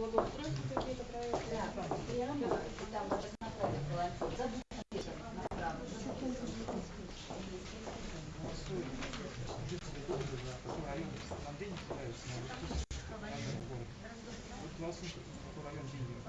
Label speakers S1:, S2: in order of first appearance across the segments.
S1: благоустройства какие-то проекты? Да, я
S2: там даже
S1: знакомых была. をするということが4 2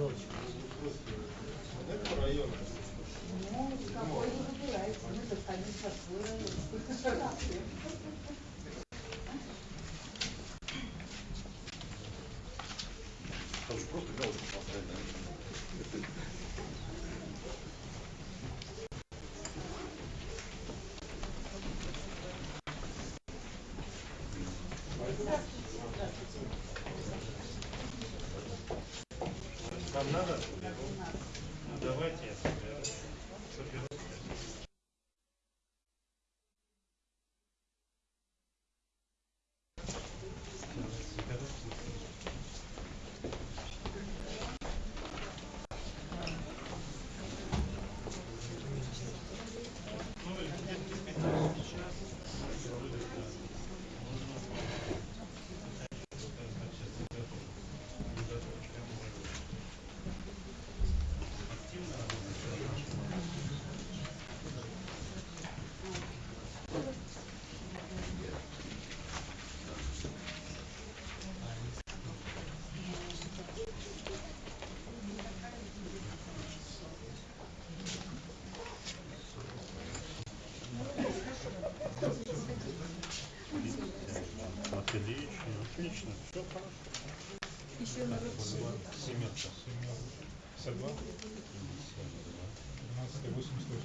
S1: village. another.
S3: Еще на
S1: Семенко.
S3: 52? 12, 88,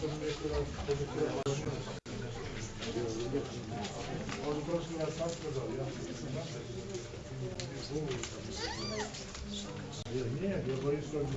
S2: Нет, я боюсь, что он не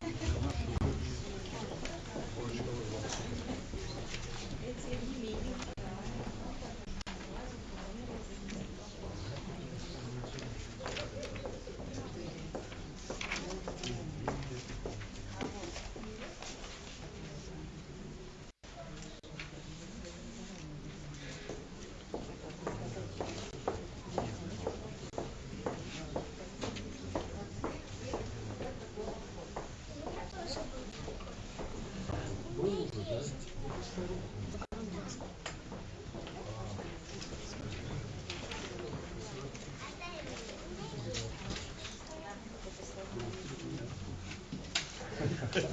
S4: Нет,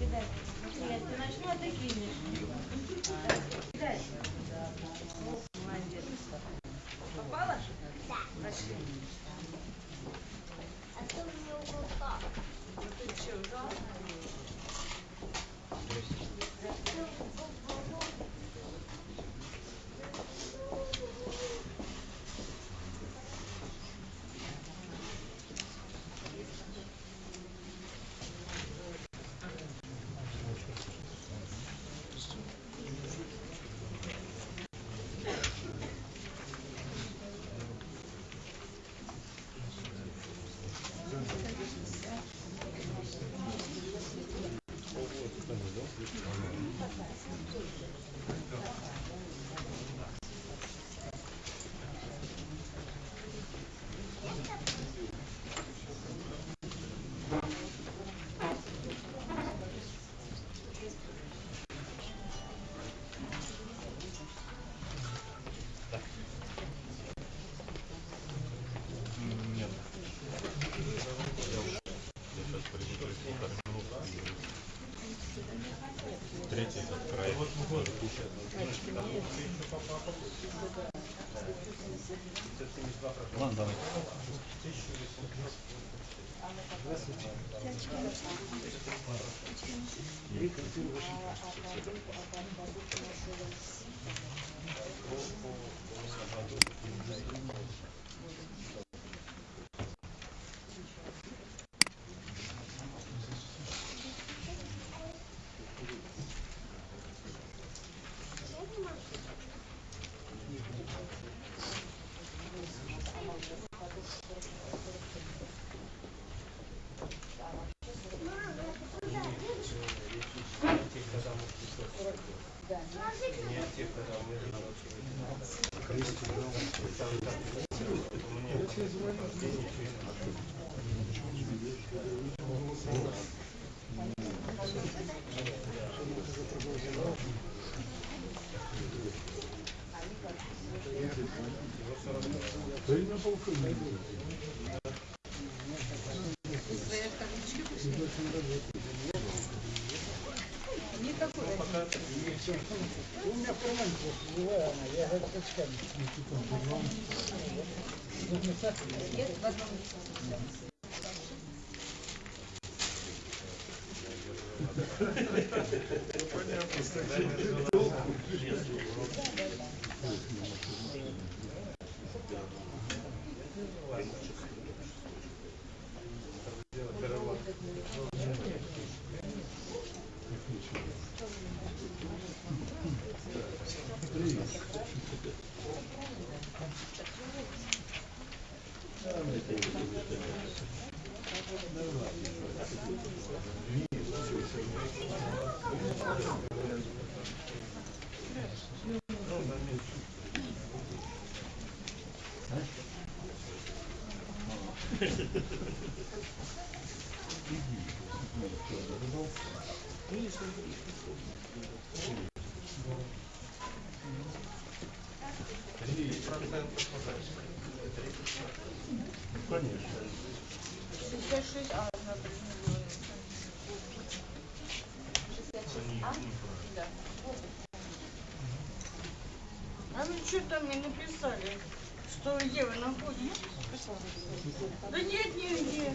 S4: ты начну, а ты кинешь. Молодец. Попала? Да. Пошли.
S5: А то мне упал.
S4: Ты что, ужал?
S1: Ладно, давай.
S5: Мама,
S2: Балконе.
S6: У меня в кармане просто живая она, я говорю, очками.
S2: Конечно.
S4: 66, а, question. Не 66, а? Да.
S5: А вы что там мне написали? Что где вы находитесь? Да нет нигде.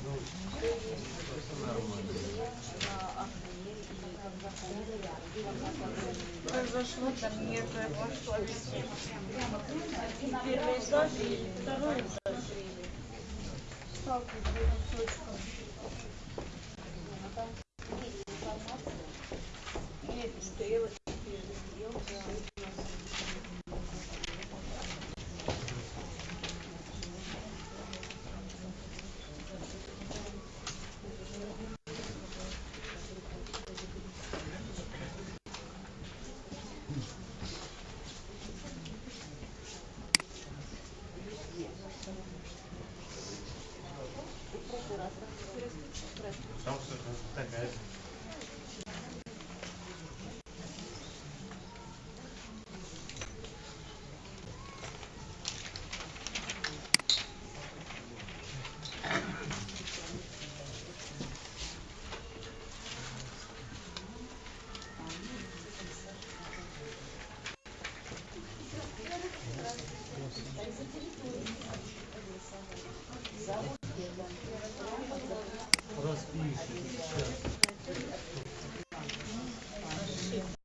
S5: Произошло там я пошла везде. Первый этаж и второй этаж. Сталкиваюсь с